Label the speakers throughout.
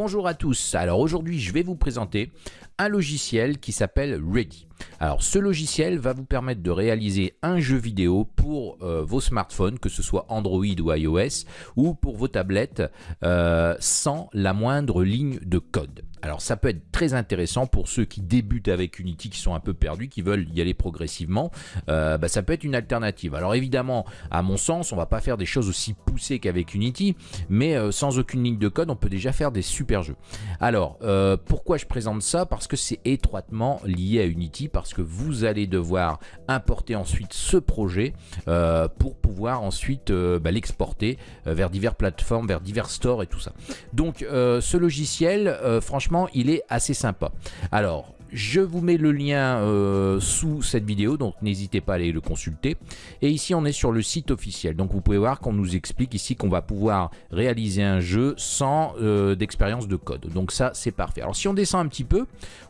Speaker 1: Bonjour à tous, alors aujourd'hui je vais vous présenter un logiciel qui s'appelle Ready. Alors ce logiciel va vous permettre de réaliser un jeu vidéo pour euh, vos smartphones, que ce soit Android ou iOS, ou pour vos tablettes, euh, sans la moindre ligne de code. Alors ça peut être très intéressant pour ceux qui débutent avec Unity, qui sont un peu perdus, qui veulent y aller progressivement. Euh, bah, ça peut être une alternative. Alors évidemment, à mon sens, on va pas faire des choses aussi poussées qu'avec Unity, mais sans aucune ligne de code, on peut déjà faire des super jeux. Alors pourquoi je présente ça? Parce que c'est étroitement lié à Unity parce que vous allez devoir importer ensuite ce projet euh, pour pouvoir ensuite euh, bah, l'exporter euh, vers diverses plateformes, vers divers stores et tout ça. Donc ce logiciel, franchement, il est assez sympa. Alors, je vous mets le lien euh, sous cette vidéo, donc n'hésitez pas à aller le consulter. Et ici, on est sur le site officiel. Donc vous pouvez voir qu'on nous explique ici qu'on va pouvoir réaliser un jeu sans euh, d'expérience de code. Donc ça, c'est parfait. Alors si on descend un petit peu,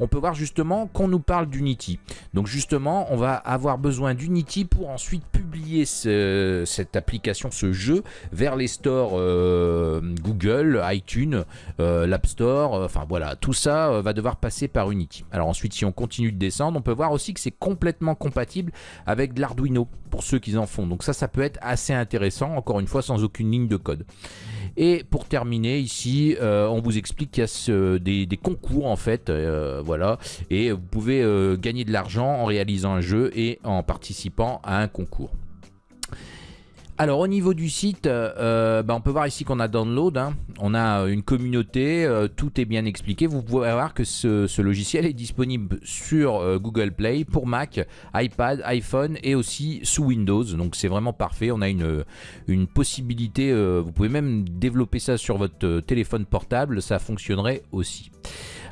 Speaker 1: on peut voir justement qu'on nous parle d'Unity. Donc justement, on va avoir besoin d'Unity pour ensuite publier cette application, ce jeu, vers les stores euh, Google, iTunes, l'App Store. enfin voilà, tout ça va devoir passer par Unity. Ensuite, si on continue de descendre, on peut voir aussi que c'est complètement compatible avec de l'Arduino, pour ceux qui en font. Donc ça, ça peut être assez intéressant, encore une fois, sans aucune ligne de code. Et pour terminer, ici, euh, on vous explique qu'il y a des, concours, en fait, euh, voilà, et vous pouvez euh, gagner de l'argent en réalisant un jeu et en participant à un concours. Alors au niveau du site, euh, euh, bah, on peut voir ici qu'on a download, hein. on a une communauté, euh, tout est bien expliqué. Vous pouvez voir que ce, logiciel est disponible sur Google Play pour Mac, iPad, iPhone et aussi sous Windows. Donc c'est vraiment parfait, on a une possibilité, vous pouvez même développer ça sur votre téléphone portable, ça fonctionnerait aussi.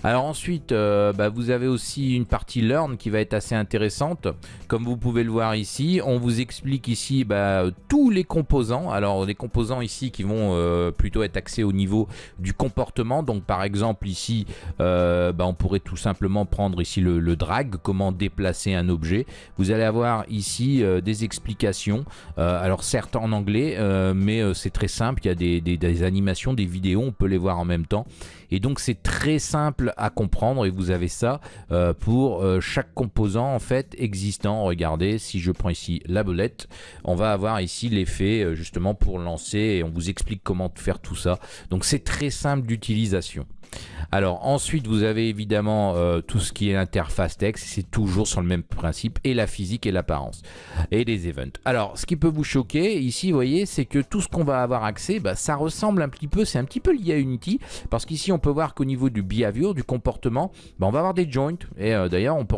Speaker 1: Alors ensuite, euh, bah, vous avez aussi une partie Learn qui va être assez intéressante. Comme vous pouvez le voir ici, on vous explique ici bah, tous les composants. Alors les composants ici qui vont euh, plutôt être axés au niveau du comportement. Donc par exemple ici, euh, bah, on pourrait tout simplement prendre ici le, drag, comment déplacer un objet. Vous allez avoir ici des explications. alors certes en anglais, mais c'est très simple. Il y a des, des animations, des vidéos, on peut les voir en même temps. Et donc c'est très simple à comprendre et vous avez ça euh, pour euh, chaque composant en fait existant. Regardez, si je prends ici la bolette, on va avoir ici l'effet euh, justement pour lancer et on vous explique comment faire tout ça. Donc c'est très simple d'utilisation. Alors ensuite vous avez évidemment euh, tout ce qui est interface texte, c'est toujours sur le même principe, et la physique et l'apparence, et les events. Alors ce qui peut vous choquer ici, vous voyez, c'est que tout ce qu'on va avoir accès, bah, ça ressemble un petit peu, c'est un petit peu lié à Unity, parce qu'ici on peut voir qu'au niveau du behavior, du comportement, bah, on va avoir des joints, et euh, d'ailleurs on peut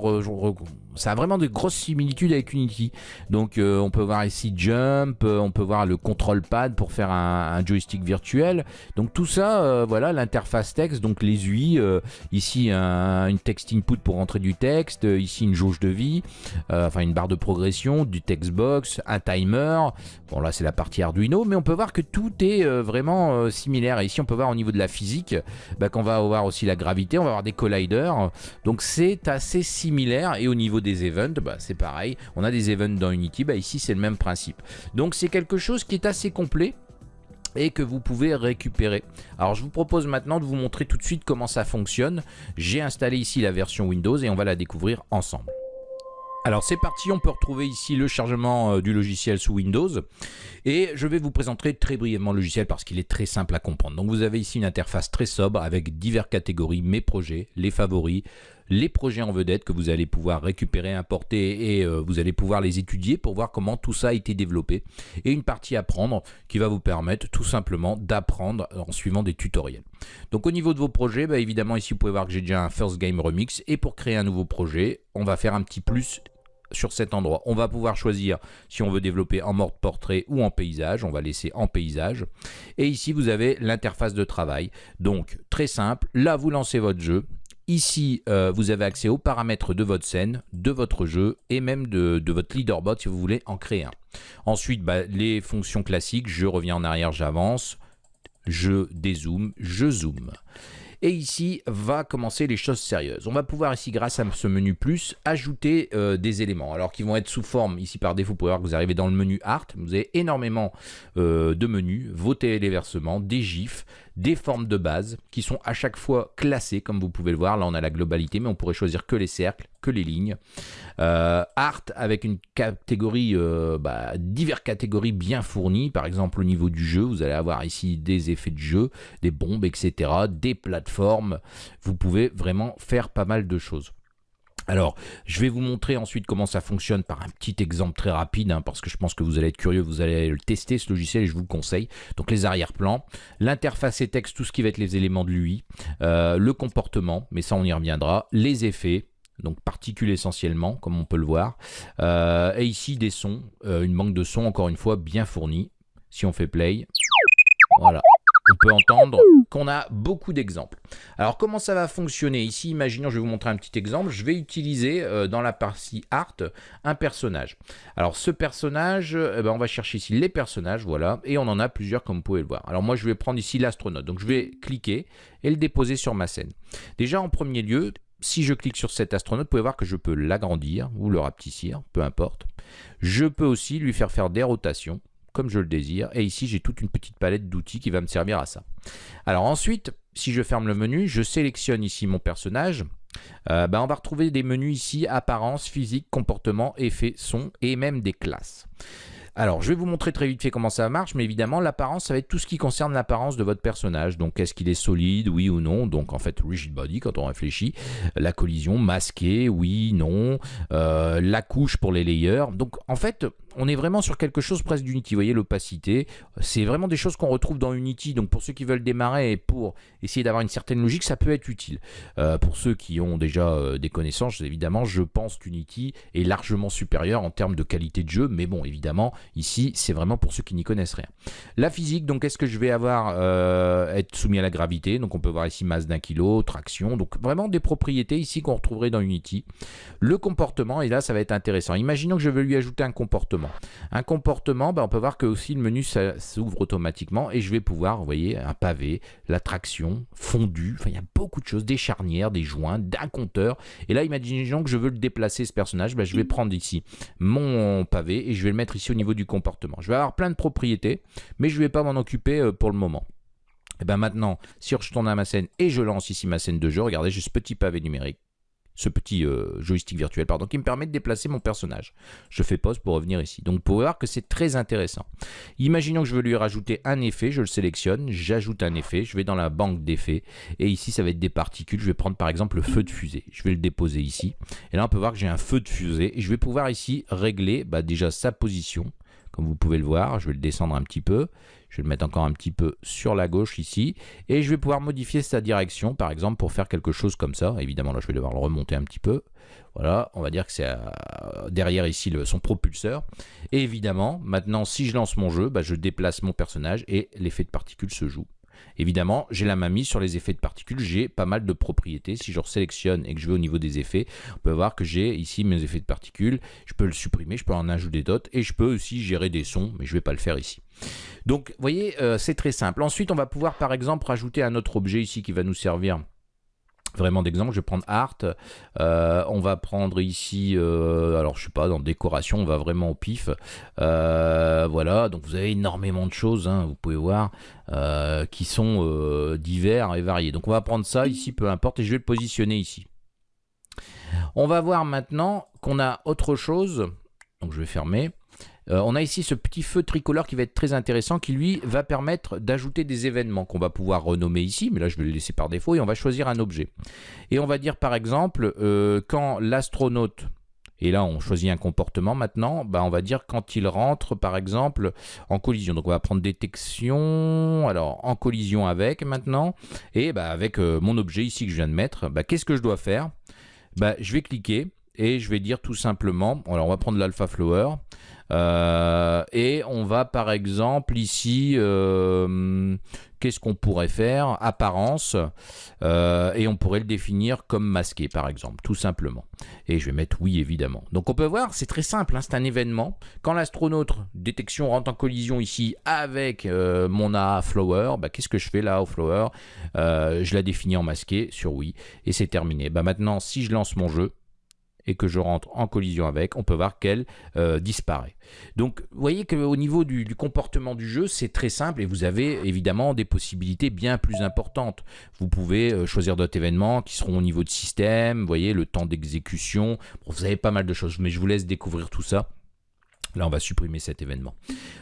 Speaker 1: ça a vraiment de grosses similitudes avec Unity. Donc euh, on peut voir ici Jump, on peut voir le control pad pour faire un, joystick virtuel. Donc tout ça, voilà l'interface texte, donc les euh, ici une text input pour rentrer du texte, euh, ici une jauge de vie, euh, enfin une barre de progression, du text box, un timer. Bon là c'est la partie Arduino, mais on peut voir que tout est vraiment similaire. Et ici on peut voir au niveau de la physique bah, qu'on va avoir aussi la gravité, on va avoir des colliders. Donc c'est assez similaire. Et au niveau des events, bah, c'est pareil. On a des events dans Unity, bah, ici c'est le même principe. Donc c'est quelque chose qui est assez complet et que vous pouvez récupérer. Alors je vous propose maintenant de vous montrer tout de suite comment ça fonctionne. J'ai installé ici la version Windows et on va la découvrir ensemble. Alors c'est parti, on peut retrouver ici le chargement euh, du logiciel sous Windows et je vais vous présenter très brièvement le logiciel parce qu'il est très simple à comprendre. Donc vous avez ici une interface très sobre avec diverses catégories, mes projets, les favoris, les projets en vedette que vous allez pouvoir récupérer, importer et euh, vous allez pouvoir les étudier pour voir comment tout ça a été développé et une partie apprendre qui va vous permettre tout simplement d'apprendre en suivant des tutoriels. Donc au niveau de vos projets, bah, évidemment ici vous pouvez voir que j'ai déjà un First Game Remix et pour créer un nouveau projet, on va faire un petit plus sur cet endroit. On va pouvoir choisir si on veut développer en mode portrait ou en paysage. On va laisser en paysage. Et ici, vous avez l'interface de travail. Donc, très simple. Là, vous lancez votre jeu. Ici, euh, vous avez accès aux paramètres de votre scène, de votre jeu et même de, votre leaderboard si vous voulez en créer un. Ensuite, bah, les fonctions classiques, je reviens en arrière, j'avance, je dézoome, je zoome. Et ici va commencer les choses sérieuses. On va pouvoir ici, grâce à ce menu plus, ajouter euh, des éléments. Alors qui vont être sous forme, ici par défaut, vous pouvez voir que vous arrivez dans le menu Art. Vous avez énormément euh, de menus, vos téléversements, des gifs, des formes de base qui sont à chaque fois classées, comme vous pouvez le voir. Là, on a la globalité, mais on pourrait choisir que les cercles, que les lignes. Euh, art avec une catégorie, euh, bah, divers catégories bien fournies. Par exemple, au niveau du jeu, vous allez avoir ici des effets de jeu, des bombes, etc., des plateformes. Vous pouvez vraiment faire pas mal de choses. Alors, je vais vous montrer ensuite comment ça fonctionne par un petit exemple très rapide, hein, parce que je pense que vous allez être curieux, vous allez le tester ce logiciel et je vous le conseille. Donc les arrière-plans, l'interface et texte, tout ce qui va être les éléments de l'UI, euh, le comportement, mais ça on y reviendra, les effets, donc particules essentiellement, comme on peut le voir, euh, et ici des sons, euh, une banque de sons encore une fois bien fournie. Si on fait play, voilà, on peut entendre qu'on a beaucoup d'exemples. Alors comment ça va fonctionner? Ici, imaginons, je vais vous montrer un petit exemple. Je vais utiliser euh, dans la partie art un personnage. Alors ce personnage, eh ben, on va chercher ici les personnages, voilà, et on en a plusieurs comme vous pouvez le voir. Alors moi je vais prendre ici l'astronaute, donc je vais cliquer et le déposer sur ma scène. Déjà en premier lieu, si je clique sur cet astronaute, vous pouvez voir que je peux l'agrandir ou le rapetissir, peu importe. Je peux aussi lui faire faire des rotations comme je le désire. Et ici, j'ai toute une petite palette d'outils qui va me servir à ça. Alors ensuite, si je ferme le menu, je sélectionne ici mon personnage. Euh, ben, on va retrouver des menus ici, apparence, physique, comportement, effet, son et même des classes. Alors, je vais vous montrer très vite fait comment ça marche, mais évidemment, l'apparence, ça va être tout ce qui concerne l'apparence de votre personnage. Donc, est-ce qu'il est solide, oui ou non? Donc, en fait, rigid body, quand on réfléchit. La collision, masqué, oui, non. Euh, la couche pour les layers. Donc, en fait, on est vraiment sur quelque chose presque d'Unity. Vous voyez l'opacité, c'est vraiment des choses qu'on retrouve dans Unity. Donc pour ceux qui veulent démarrer et pour essayer d'avoir une certaine logique, ça peut être utile. Euh, pour ceux qui ont déjà euh, des connaissances, évidemment, je pense qu'Unity est largement supérieur en termes de qualité de jeu. Mais bon, évidemment, ici, c'est vraiment pour ceux qui n'y connaissent rien. La physique, donc est-ce que je vais avoir euh, être soumis à la gravité? Donc on peut voir ici masse d'un kilo, traction. Donc vraiment des propriétés ici qu'on retrouverait dans Unity. Le comportement, et là ça va être intéressant. Imaginons que je veux lui ajouter un comportement. Un comportement, ben, on peut voir que aussi le menu s'ouvre automatiquement et je vais pouvoir, vous voyez, un pavé, la traction, fondu, enfin il y a beaucoup de choses, des charnières, des joints, d'un compteur. Et là, imaginons que je veux le déplacer ce personnage, ben, je vais prendre ici mon pavé et je vais le mettre ici au niveau du comportement. Je vais avoir plein de propriétés, mais je ne vais pas m'en occuper euh, pour le moment. Et ben maintenant, si je tourne à ma scène et je lance ici ma scène de jeu, regardez, j'ai ce petit pavé numérique ce petit euh, joystick virtuel, pardon, qui me permet de déplacer mon personnage. Je fais pause pour revenir ici. Donc, vous pouvez voir que c'est très intéressant. Imaginons que je veux lui rajouter un effet, je le sélectionne, j'ajoute un effet, je vais dans la banque d'effets, et ici, ça va être des particules. Je vais prendre par exemple le feu de fusée. Je vais le déposer ici. Et là, on peut voir que j'ai un feu de fusée, et je vais pouvoir ici régler bah, déjà sa position, comme vous pouvez le voir. Je vais le descendre un petit peu. Je vais le mettre encore un petit peu sur la gauche ici. Et je vais pouvoir modifier sa direction, par exemple, pour faire quelque chose comme ça. Évidemment, là, je vais devoir le remonter un petit peu. Voilà, on va dire que c'est euh, derrière ici son propulseur. Et évidemment, maintenant, si je lance mon jeu, bah, je déplace mon personnage et l'effet de particules se joue. Évidemment, j'ai la main mise sur les effets de particules, j'ai pas mal de propriétés. Si je sélectionne et que je vais au niveau des effets, on peut voir que j'ai ici mes effets de particules. Je peux le supprimer, je peux en ajouter d'autres et je peux aussi gérer des sons, mais je ne vais pas le faire ici. Donc, vous voyez, euh, c'est très simple. Ensuite, on va pouvoir par exemple rajouter un autre objet ici qui va nous servir vraiment d'exemple. Je vais prendre Art. Euh, on va prendre ici, euh, alors je sais pas, dans décoration, on va vraiment au pif. Euh, voilà, donc vous avez énormément de choses, hein, vous pouvez voir, qui sont divers et variés. Donc on va prendre ça ici, peu importe, et je vais le positionner ici. On va voir maintenant qu'on a autre chose. Donc je vais fermer. Euh, on a ici ce petit feu tricolore qui va être très intéressant, qui lui va permettre d'ajouter des événements qu'on va pouvoir renommer ici, mais là je vais le laisser par défaut, et on va choisir un objet. Et on va dire par exemple, euh, quand l'astronaute, et là on choisit un comportement maintenant, bah, on va dire quand il rentre par exemple en collision. Donc on va prendre détection, alors en collision avec maintenant, et bah, avec euh, mon objet ici que je viens de mettre, bah, qu'est-ce que je dois faire? Bah, Je vais cliquer, et je vais dire tout simplement, alors on va prendre l'alpha flower, euh, et on va par exemple ici, qu'est-ce qu'on pourrait faire? Apparence, et on pourrait le définir comme masqué par exemple, tout simplement. Et je vais mettre oui évidemment. Donc on peut voir, c'est très simple, hein, c'est un événement. Quand l'astronaute détection rentre en collision ici avec mon A flower, bah, qu'est-ce que je fais là au flower? Je la définis en masqué sur oui, et c'est terminé. Bah, maintenant, si je lance mon jeu, et que je rentre en collision avec, on peut voir qu'elle euh, disparaît. Donc vous voyez qu'au niveau du, comportement du jeu, c'est très simple et vous avez évidemment des possibilités bien plus importantes. Vous pouvez euh, choisir d'autres événements qui seront au niveau de système, vous voyez, le temps d'exécution, vous avez pas mal de choses, mais je vous laisse découvrir tout ça. Là, on va supprimer cet événement.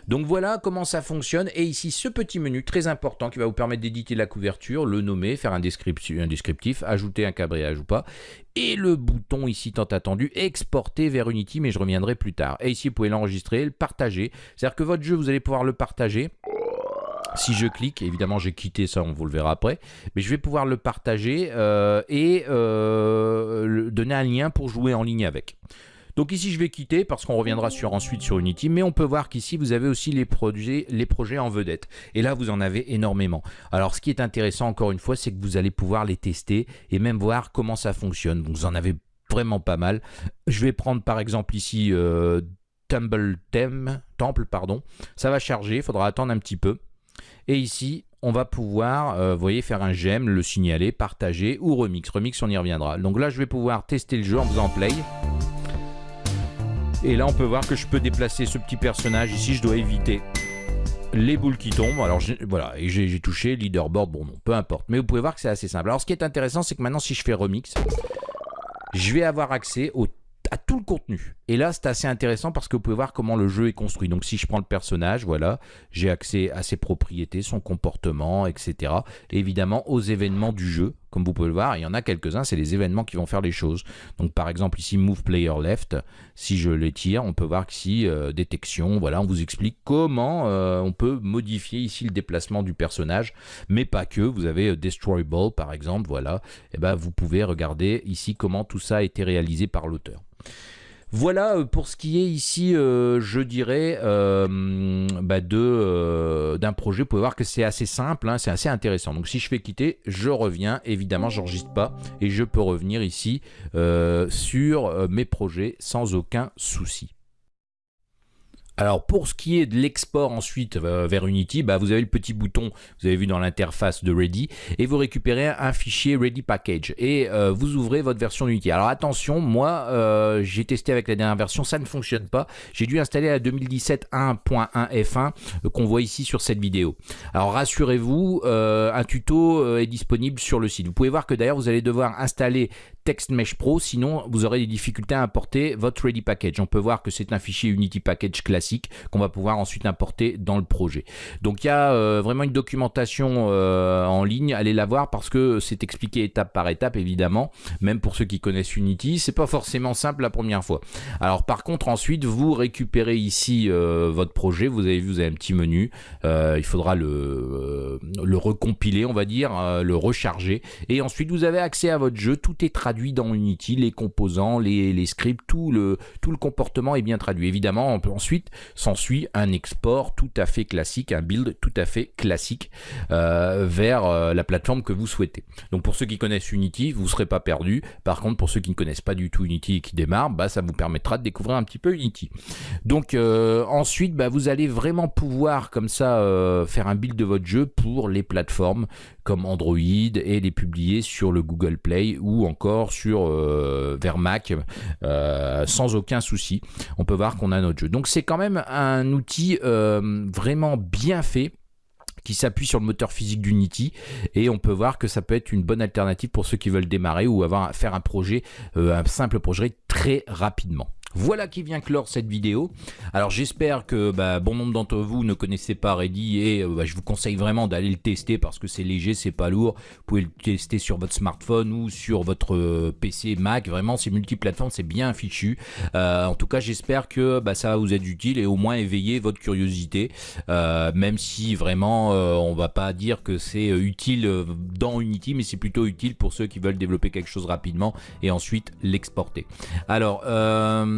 Speaker 1: Donc voilà comment ça fonctionne. Et ici, ce petit menu très important qui va vous permettre d'éditer la couverture, le nommer, faire un descriptif, ajouter un cabré ou pas. Et le bouton ici tant attendu, exporter vers Unity, mais je reviendrai plus tard. Et ici, vous pouvez l'enregistrer, le partager. C'est-à-dire que votre jeu, vous allez pouvoir le partager. Si je clique, évidemment j'ai quitté ça, on vous le verra après, mais je vais pouvoir le partager euh, et euh, donner un lien pour jouer en ligne avec. Donc ici, je vais quitter parce qu'on reviendra sur, ensuite sur Unity. Mais on peut voir qu'ici, vous avez aussi les projets, les projets en vedette. Et là, vous en avez énormément. Alors, ce qui est intéressant, encore une fois, c'est que vous allez pouvoir les tester et même voir comment ça fonctionne. vous en avez vraiment pas mal. Je vais prendre par exemple ici euh, Tumble Temple, pardon. Ça va charger, il faudra attendre un petit peu. Et ici, on va pouvoir, euh, voyez, faire un j'aime, le signaler, partager ou remix. Remix, on y reviendra. Donc là, je vais pouvoir tester le jeu en faisant play. Et là, on peut voir que je peux déplacer ce petit personnage. Ici, je dois éviter les boules qui tombent. Alors voilà, et j'ai touché leaderboard, bon non, peu importe. Mais vous pouvez voir que c'est assez simple. Alors ce qui est intéressant, c'est que maintenant si je fais remix, je vais avoir accès à tout le contenu. Et là, c'est assez intéressant parce que vous pouvez voir comment le jeu est construit. Donc si je prends le personnage, voilà, j'ai accès à ses propriétés, son comportement, etc. Et évidemment aux événements du jeu, comme vous pouvez le voir. Il y en a quelques-uns, c'est les événements qui vont faire les choses. Donc par exemple ici, Move Player Left, si je l'étire, on peut voir qu'ici, euh, détection, voilà, on vous explique comment euh, on peut modifier ici le déplacement du personnage, mais pas que. Vous avez euh, Destroy Ball par exemple, voilà. Et eh ben vous pouvez regarder ici comment tout ça a été réalisé par l'auteur. Voilà euh, pour ce qui est ici, euh, je dirais, euh, bah, d'un projet. Vous pouvez voir que c'est assez simple, hein, c'est assez intéressant. Donc si je fais quitter, je reviens. Évidemment, j'enregistre pas et je peux revenir ici sur mes projets sans aucun souci. Alors pour ce qui est de l'export ensuite euh, vers Unity, bah, vous avez le petit bouton, vous avez vu dans l'interface de Ready, et vous récupérez un fichier Ready Package, et euh, vous ouvrez votre version Unity. Alors attention, moi euh, j'ai testé avec la dernière version, ça ne fonctionne pas. J'ai dû installer la 2017 1.1 F1 qu'on voit ici sur cette vidéo. Alors rassurez-vous, un tuto est disponible sur le site. Vous pouvez voir que d'ailleurs vous allez devoir installer TextMesh Pro, sinon vous aurez des difficultés à importer votre Ready Package. On peut voir que c'est un fichier Unity Package classique qu'on va pouvoir ensuite importer dans le projet. Donc il y a euh, vraiment une documentation euh, en ligne, allez la voir parce que c'est expliqué étape par étape évidemment, même pour ceux qui connaissent Unity, c'est pas forcément simple la première fois. Alors par contre ensuite vous récupérez ici euh, votre projet, vous avez vu vous avez un petit menu, il faudra le, le recompiler on va dire, le recharger. Et ensuite vous avez accès à votre jeu, tout est traduit dans Unity, les composants, les, scripts, tout le, tout le comportement est bien traduit. Évidemment, on peut ensuite s'ensuit un export tout à fait classique, un build tout à fait classique euh, vers euh, la plateforme que vous souhaitez. Donc pour ceux qui connaissent Unity, vous ne serez pas perdu. Par contre, pour ceux qui ne connaissent pas du tout Unity et qui démarrent, bah, ça vous permettra de découvrir un petit peu Unity. Donc euh, ensuite, bah, vous allez vraiment pouvoir comme ça faire un build de votre jeu pour les plateformes comme Android et les publier sur le Google Play ou encore sur euh, vers Mac euh, sans aucun souci. On peut voir qu'on a notre jeu. Donc c'est quand même un outil euh, vraiment bien fait qui s'appuie sur le moteur physique d'Unity et on peut voir que ça peut être une bonne alternative pour ceux qui veulent démarrer ou avoir faire un projet, un simple projet très rapidement. Voilà qui vient clore cette vidéo. Alors j'espère que bah, bon nombre d'entre vous ne connaissez pas Ready et euh, bah, je vous conseille vraiment d'aller le tester parce que c'est léger, c'est pas lourd. Vous pouvez le tester sur votre smartphone ou sur votre euh, PC Mac. Vraiment c'est multiplateforme, c'est bien fichu. Euh, en tout cas j'espère que bah, ça va vous être utile et au moins éveiller votre curiosité. même si vraiment on va pas dire que c'est utile dans Unity mais c'est plutôt utile pour ceux qui veulent développer quelque chose rapidement et ensuite l'exporter. Alors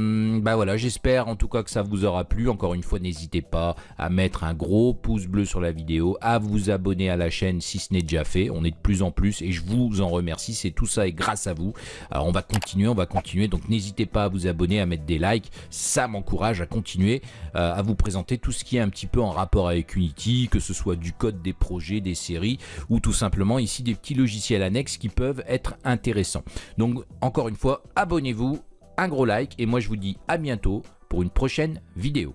Speaker 1: Euh, bah voilà, j'espère en tout cas que ça vous aura plu. Encore une fois, n'hésitez pas à mettre un gros pouce bleu sur la vidéo, à vous abonner à la chaîne si ce n'est déjà fait. On est de plus en plus et je vous en remercie. C'est tout ça et grâce à vous. On va continuer, on va continuer. Donc n'hésitez pas à vous abonner, à mettre des likes. Ça m'encourage à continuer euh, à vous présenter tout ce qui est un petit peu en rapport avec Unity, que ce soit du code, des projets, des séries ou tout simplement ici des petits logiciels annexes qui peuvent être intéressants. Donc encore une fois, abonnez-vous, un gros like et moi je vous dis à bientôt pour une prochaine vidéo.